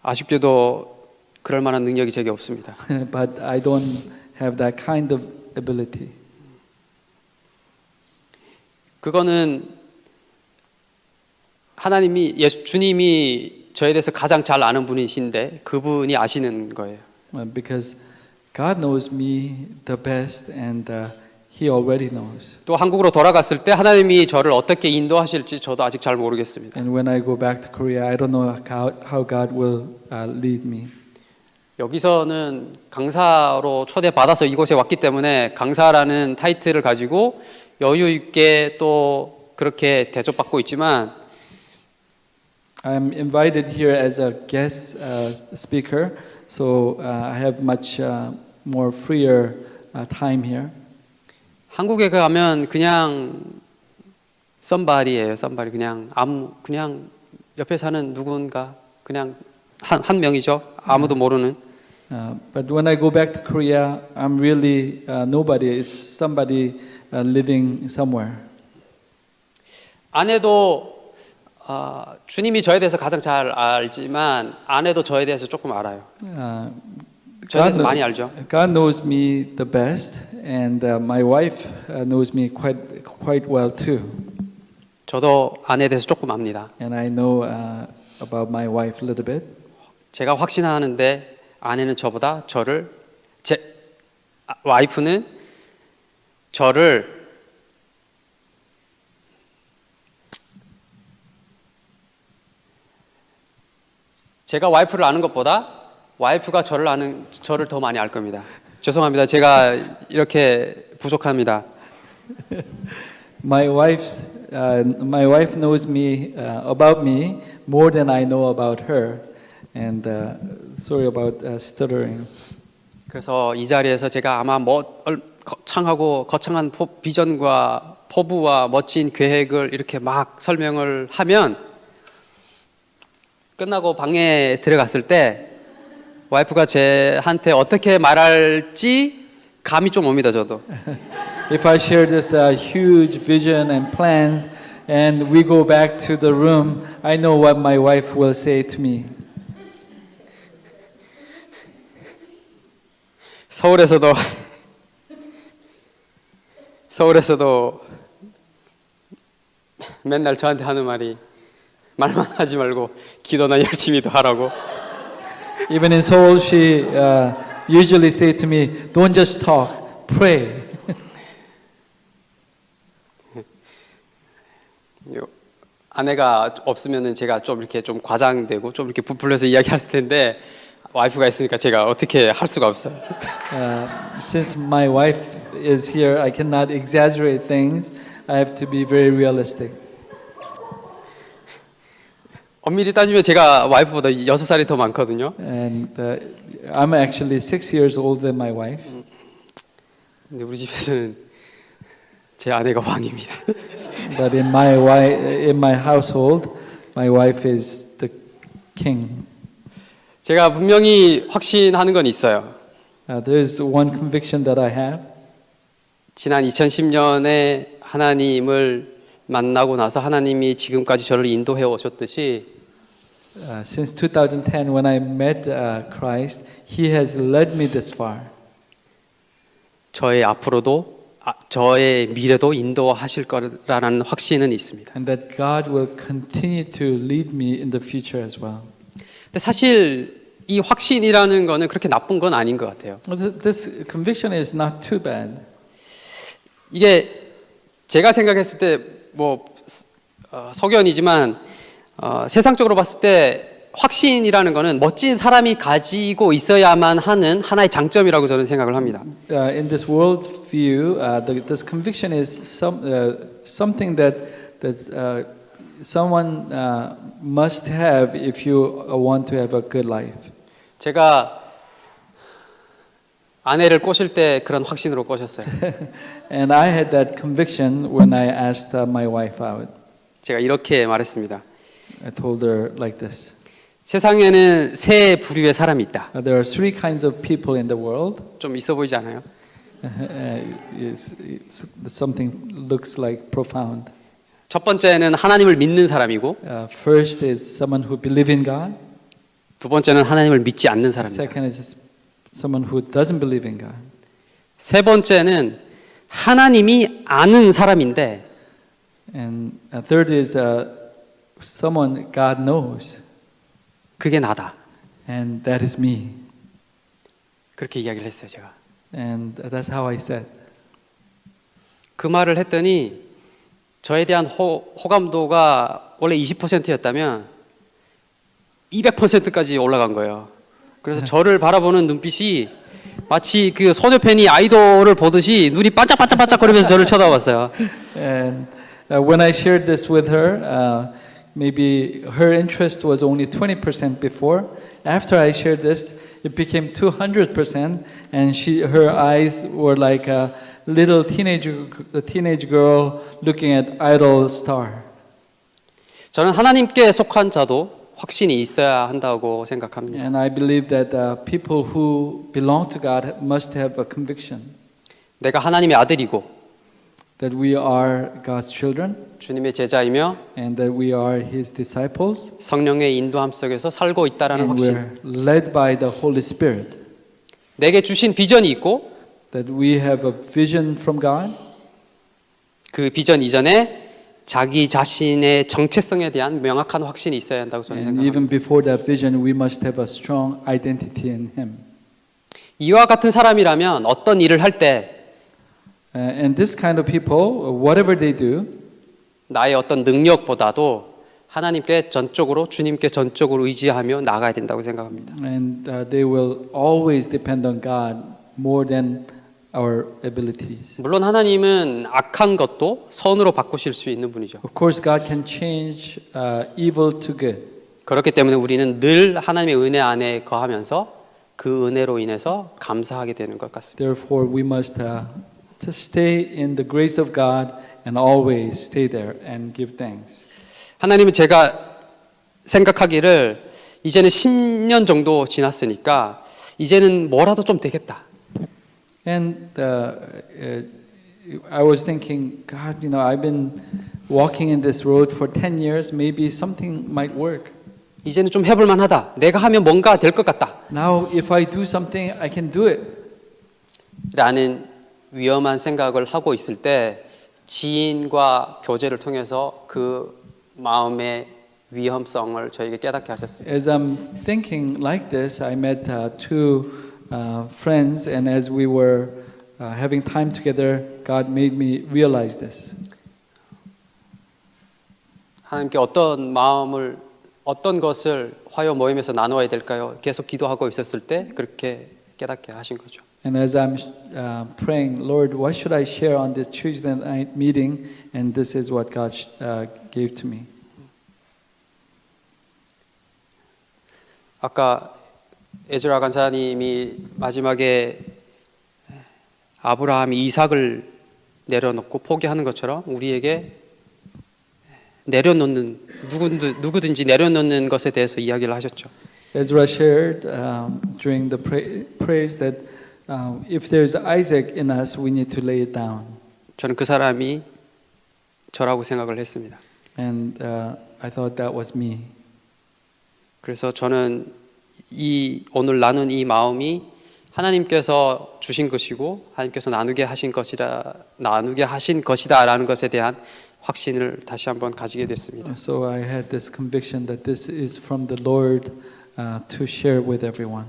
아쉽게도 그럴 만한 능력이 제게 없습니다. but I don't have that kind of ability. 그거는 하나님이 예수 주님이 저에 대해서 가장 잘 아는 분이신데 그분이 아시는 거예요. Uh, because God knows me the best and uh, He already knows. 또 한국으로 돌아갔을 때 하나님이 저를 어떻게 인도하실지 저도 아직 잘 모르겠습니다. And when I go back to Korea, I don't know how, how God will uh, lead me. 여기서는 강사로 초대받아서 이곳에 왔기 때문에 강사라는 타이틀을 가지고 여유 있게 또 그렇게 대접받고 있지만 I'm invited here as a guest uh, speaker, so uh, I have much uh, more freer uh, time here. 한국에 가면 그냥 썸바리예요. 썸바리 그냥 아무 그냥 옆에 사는 누군가 그냥 한, 한 명이죠. 아무도 모르는 Uh, but when I go back to Korea, I'm really uh, nobody. It's somebody uh, living somewhere. 아내도 어, 주님이 저에 대해서 가장 잘 알지만 아내도 저에 대해서 조금 알아요. Uh, 저에 대해서 많이 알죠. God knows me the best, and uh, my wife uh, knows me quite quite well too. 저도 아내에 대해서 조금 압니다. And I know uh, about my wife a little bit. 제가 확신하는데 아내는 저보다 저를 제 아, 와이프는 저를 제가 와이프를 아는 것보다 와이프가 저를 아는 저를 더 많이 알 겁니다. 죄송합니다. 제가 이렇게 부족합니다. *laughs* My wife's uh, my wife knows me uh, about me more than I know about her. And uh, sorry about uh, stuttering. 그래서 이 자리에서 제가 아마 뭐 얼- 거창하고 거창한 포, 비전과 포부와 멋진 계획을 이렇게 막 설명을 하면 끝나고 방에 들어갔을 때 와이프가 제한테 어떻게 말할지 감이 좀 옵니다 저도 If I share this uh, huge vision and plans and we go back to the room, I know what my wife will say to me. 서울에서도 서울에서도 맨날 저한테 하는 말이 말만 하지 말고 기도나 열심히 더 하라고 Even in Seoul, she uh, usually say to me, "Don't just talk, pray." 요- 아내가 없으면은 제가 좀 이렇게 좀 과장되고 좀 이렇게 부풀려서 이야기할 텐데 와이프가 있으니까 제가 어떻게 할 수가 없어요. *laughs* Uh, since my wife is here, I cannot exaggerate things. I have to be very realistic. 엄밀히 따지면 제가 와이프보다 여섯 살이 더 많거든요. And uh, I'm actually six years older than my wife. 근데 우리 집에서는 제 아내가 왕입니다. *laughs* But in my wi- in my household, my wife is the king. 제가 분명히 확신하는 건 있어요. Uh, there's one conviction that I have. 지난 2010년에 하나님을 만나고 나서 하나님이 지금까지 저를 인도해 오셨듯이 Uh, since 2010, when I met uh, Christ, He has led me this far. 저의 앞으로도 아, 저의 미래도 인도하실 거라는 확신은 있습니다. and that God will continue to lead me in the future as well. 근데 사실 이 확신이라는 거는 그렇게 나쁜 건 아닌 것 같아요. This conviction is not too bad. 이게 제가 생각했을 때뭐 어, 석연이지만 어, 세상적으로 봤을 때 확신이라는 거는 멋진 사람이 가지고 있어야만 하는 하나의 장점이라고 저는 생각을 합니다. Uh, in this world view, uh, the, this conviction is some, uh, something that that uh, someone uh, must have if you uh, want to have a good life. 제가 아내를 꼬실 때 그런 확신으로 꼬셨어요. *laughs* And I had that conviction when I asked uh, my wife out. 제가 이렇게 말했습니다. I told her like this: 세상에는 세 부류의 사람이 있다. uh, There are three kinds of people in the world. 좀 있어 보이지 않아요? Uh, *laughs* it's, it's, something looks like profound. 첫 번째는 하나님을 믿는 사람이고 Uh, first is someone who believe in God. 두 번째는 하나님을 믿지 않는 사람입니다. Second is someone who doesn't believe in God. 세 번째는 하나님이 아는 사람인데 And uh, third is uh, someone God knows, 그게 나다. and that is me. 그렇게 이야기를 했어요, 제가. And that's how I said. 그 말을 했더니 저에 대한 호, 호감도가 원래 20%였다면 200%까지 올라간 거예요. 그래서 저를 바라보는 눈빛이 마치 그 소녀 팬이 아이돌을 보듯이 눈이 반짝반짝반짝 거리면서 저를 쳐다봤어요. And uh, when I shared this with her, uh, maybe her interest was only 20% before. After I shared this, it became 200%, and she, her eyes were like a little teenage, teenage girl looking at idol star. 저는 하나님께 속한 자도 확신이 있어야 한다고 생각합니다. And I believe that uh, people who belong to God must have a conviction 내가 하나님의 아들이고 that we are God's children 주님의 제자이며 and that we are His disciples 성령의 인도함 속에서 살고 있다라는 and 확신. we're led by the Holy Spirit. 내게 주신 비전이 있고 That we have a vision from God 그 비전 이전에 자기 자신의 정체성에 대한 명확한 확신이 있어야 한다고 저는 and 생각합니다. even before that vision we must have a strong identity in Him. 이와 같은 사람이라면 어떤 일을 할 때 Uh, and this kind of people, whatever they do, 나의 어떤 능력보다도 하나님께 전적으로 주님께 전적으로 의지하며 나가야 된다고 생각합니다. and uh, they will always depend on God more than our abilities. 물론 하나님은 악한 것도 선으로 바꾸실 수 있는 분이죠. Of course, God can change uh, evil to good. 그렇기 때문에 우리는 늘 하나님의 은혜 안에 거하면서 그 은혜로 인해서 감사하게 되는 것 같습니다. Therefore, we must uh, just stay in the grace of God and always stay there and give thanks. 하나님은 제가 생각하기를 이제는 10년 정도 지났으니까 이제는 뭐라도 좀 되겠다. And uh, uh, I was thinking, God, you know, I've been walking in this road for 10 years, maybe something might work. 이제는 좀 해볼 만하다. 내가 하면 뭔가 될 것 같다. Now, if I do something, I can do it. 라는 위험한 생각을 하고 있을 때 지인과 교제를 통해서 그 마음의 위험성을 저에게 깨닫게 하셨습니다. As I'm thinking like this, I met uh, two uh, friends, and as we were uh, having time together, God made me realize this. 하나님께 어떤 마음을 어떤 것을 화요 모임에서 나누어야 될까요? 계속 기도하고 있었을 때 그렇게 깨닫게 하신 거죠. And as I'm uh, praying, Lord, what should I share on this Tuesday night meeting? And this is what God uh, gave to me. 아까 에즈라 간사님이 마지막에 아브라함이 이삭을 내려놓고 포기하는 것처럼 우리에게 내려놓는 누구든, 누구든지 내려놓는 것에 대해서 이야기를 하셨죠. Ezra shared um, during the praise that um, if there's Isaac in us, we need to lay it down. 저는 그 사람이 저라고 생각을 했습니다. And uh, I thought that was me. 그래서 저는 이 오늘 나눈 이 마음이 하나님께서 주신 것이고 하나님께서 나누게 하신 것이라 나누게 하신 것이다라는 것에 대한 확신을 다시 한번 가지게 됐습니다. So I had this conviction that this is from the Lord uh, to share with everyone.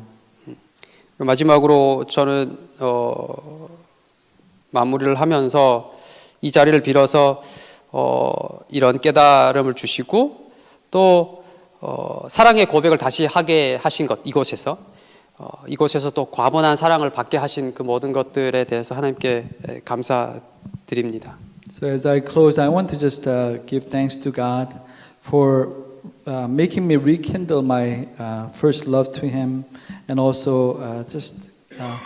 마지막으로 저는 어, 마무리를 하면서 이 자리를 빌어서 어, 이런 깨달음을 주시고 또 어, 사랑의 고백을 다시 하게 하신 것 이곳에서 어, 이곳에서 또 과분한 사랑을 받게 하신 그 모든 것들에 대해서 하나님께 에, 감사드립니다. So as I close, I want to just uh, give thanks to God for uh, making me rekindle my uh, first love to Him, and also uh, just uh,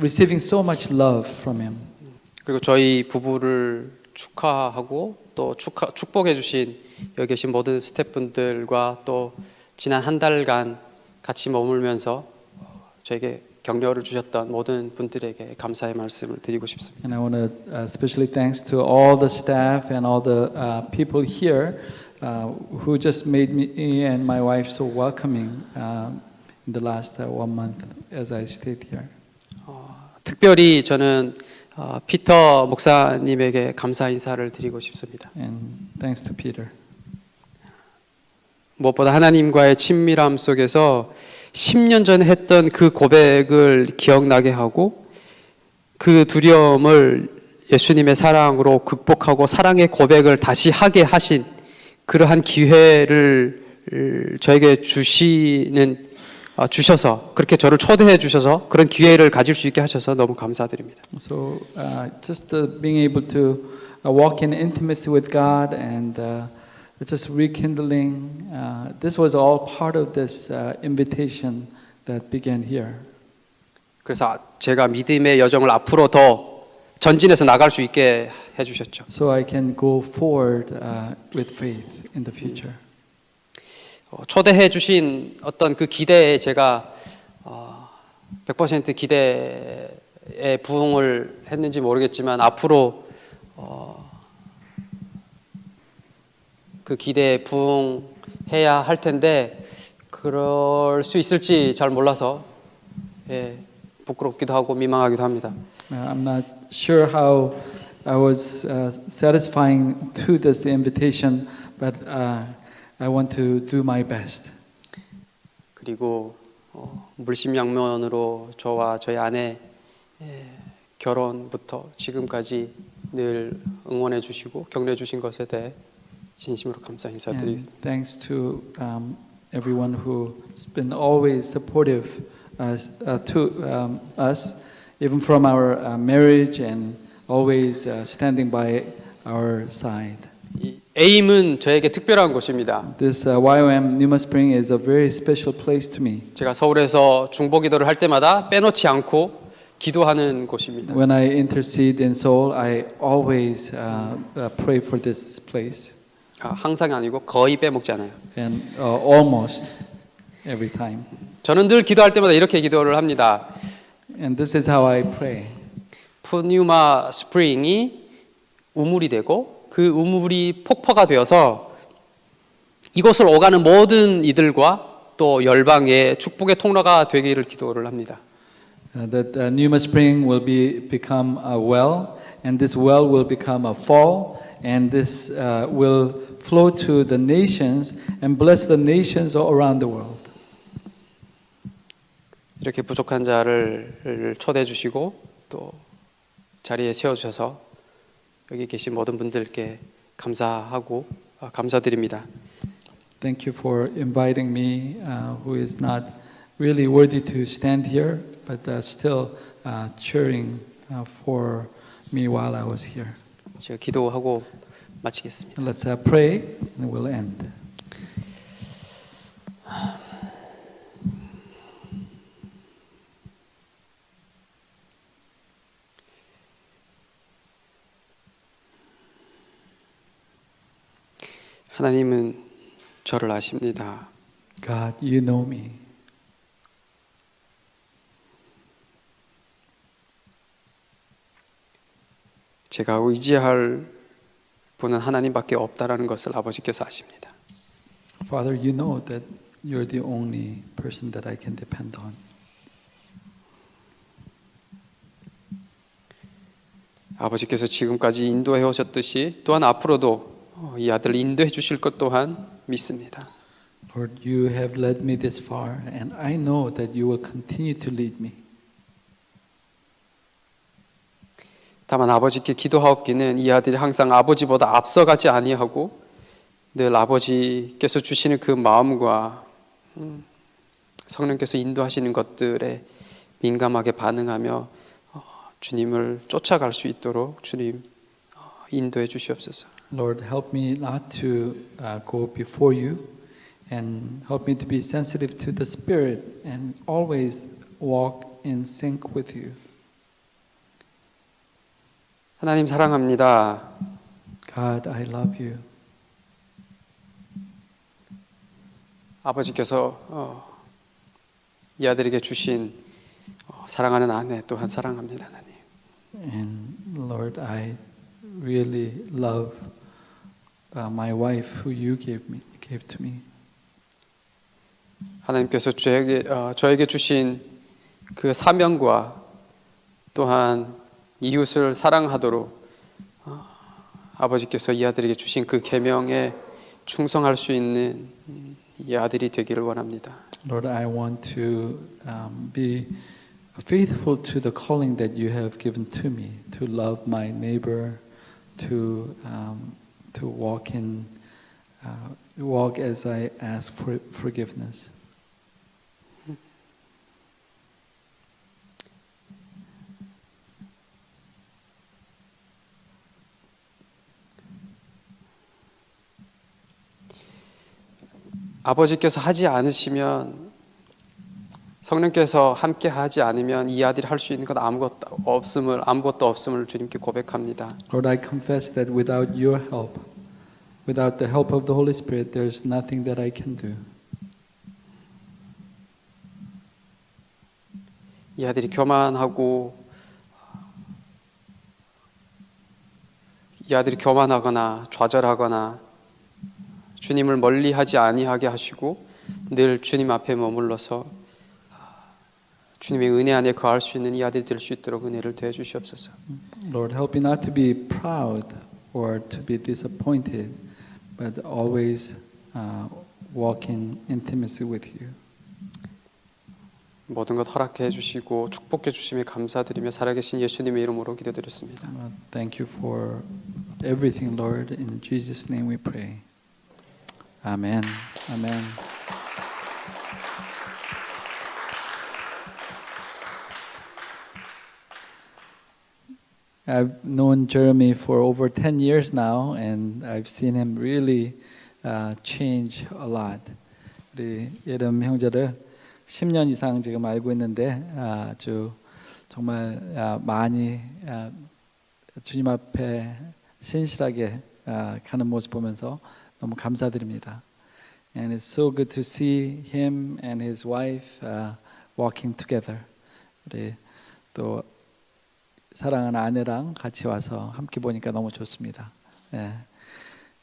receiving so much love from Him. 그리고 저희 부부를 축하하고 또 축하, 축복해 주신 여기 계신 모든 스태프분들과 또 지난 한 달간 같이 머물면서 어, 저에게 격려를 주셨던 모든 분들에게 감사의 말씀을 드리고 싶습니다. And I want to uh, especially thanks to all the staff and all the uh, people here uh, who just made me and my wife so welcoming um, in the last uh, one month as I stayed here. 특별히 저는 어, 피터 목사님에게 감사 인사를 드리고 싶습니다. And thanks to Peter. 무엇보다 하나님과의 친밀함 속에서 10년 전에 했던 그 고백을 기억나게 하고 그 두려움을 예수님의 사랑으로 극복하고 사랑의 고백을 다시 하게 하신 그러한 기회를 저에게 주시는 아, 주셔서 그렇게 저를 초대해 주셔서 그런 기회를 가질 수 있게 하셔서 너무 감사드립니다. So uh, just uh, being able to uh, walk in intimacy with God and uh, just rekindling, uh, this was all part of this uh, invitation that began here. 그래서 제가 믿음의 여정을 앞으로 더 전진해서 나갈 수 있게 해 주셨죠. So I can go forward uh, with faith in the future. 어, 초대해 주신 어떤 그 기대에 제가 어, 100% 기대에 부응을 했는지 모르겠지만 앞으로 어, 그 기대에 부응해야 할 텐데 그럴 수 있을지 잘 몰라서 예, 부끄럽기도 하고 민망하기도 합니다. I'm not sure how I was uh, satisfying to this invitation, but uh, I want to do my best. 그리고 어, 물심양면으로 저와 저희 아내 예, 결혼부터 지금까지 늘 응원해 주시고 격려해 주신 것에 대해 진심으로 감사 And 인사드리겠습니다. thanks to um, everyone who's been always supportive uh, uh, to um, us, even from our uh, marriage and always uh, standing by our side. 이 에임은 저에게 특별한 곳입니다. This uh, YOM Numa Spring is a very special place to me. 제가 서울에서 중보기도를 할 때마다 빼놓지 않고 기도하는 곳입니다. When I intercede in Seoul, I always uh, uh, pray for this place, 아, 항상 아니고 거의 빼먹지 않아요. and uh, almost every time. 저는 늘 기도할 때마다 이렇게 기도를 합니다. And this is how I pray. 푸뉴마 스프링이 우물이 되고 그 우물이 폭포가 되어서 이곳을 오가는 모든 이들과 또 열방의 축복의 통로가 되기를 기도를 합니다. Uh, that uh, Numa Spring will be become a well, and this well will become a fall, and this uh, will flow to the nations and bless the nations all around the world. 이렇게 부족한 자를 초대해 주시고 또 자리에 세워 주셔서 여기 계신 모든 분들께 감사하고 아, 감사드립니다. Thank you for inviting me, uh, who is not really worthy to stand here, but uh, still uh, cheering uh, for me while I was here. 제가 기도하고 마치겠습니다. Let's uh, pray and we'll end. 하나님은 저를 아십니다. God, you know me. 제가 의지할 분은 하나님밖에 없다라는 것을 아버지께서 아십니다. Father, you know that you're the only person that I can depend on. 아버지께서 지금까지 인도해 오셨듯이 또한 앞으로도 어, 이 아들을 인도해 주실 것 또한 믿습니다. Lord, you have led me this far, and I know that you will continue to lead me. 다만 아버지께 기도하옵기는 이 아들이 항상 아버지보다 앞서가지 아니하고 늘 아버지께서 주시는 그 마음과 음, 성령께서 인도하시는 것들에 민감하게 반응하며 어, 주님을 쫓아갈 수 있도록 주님 어, 인도해 주시옵소서. Lord, help me not to uh, go before you and help me to be sensitive to the Spirit and always walk in sync with you. 하나님 사랑합니다. God, I love you. 아버지께서 어, 이 아들에게 주신 어, 사랑하는 아내 또한 사랑합니다, 하나님. And Lord, I really love uh, my wife who you gave me gave to me. 하나님께서 저에게 어, 저에게 주신 그 사명과 또한 이웃을 사랑하도록 어, 아버지께서 이 아들에게 주신 그 계명에 충성할 수 있는 음, 이 아들이 되기를 원합니다. Lord, I want to um, be faithful to the calling that you have given to me to love my neighbor, to um, to walk in uh, walk as I ask for forgiveness. 아버지께서 하지 않으시면 성령께서 함께 하지 않으면 이 아들이 할 수 있는 것 아무것도 없음을 아무것도 없음을 주님께 고백합니다. Lord, I confess that without your help, without the help of the Holy Spirit, there's nothing that I can do. 이 아들이 교만하고 이 아들이 교만하거나 좌절하거나 주님을 멀리하지 아니하게 하시고 늘 주님 앞에 머물러서 주님의 은혜 안에 거할 수 있는 이 아들이 될 수 있도록 은혜를 더해 주시옵소서. Lord, help me not to be proud or to be disappointed, but always uh, walk in intimacy with you. 모든 것 허락해 주시고 축복해 주심에 감사드리며 살아계신 예수님의 이름으로 기도드렸습니다. Uh, thank you for everything, Lord. In Jesus' name we pray. Amen. Amen. I've known Jeremy for over 10 years now, and I've seen him really uh, change a lot. 우리 예름 형제를 10년 이상 지금 알고 있는데 아주 정말 아, 많이 아, 주님 앞에 신실하게 아, 가는 모습 보면서 너무 감사드립니다. And it's so good to see him and his wife uh, walking together. 우리 또 사랑하는 아내랑 같이 와서 함께 보니까 너무 좋습니다. 예.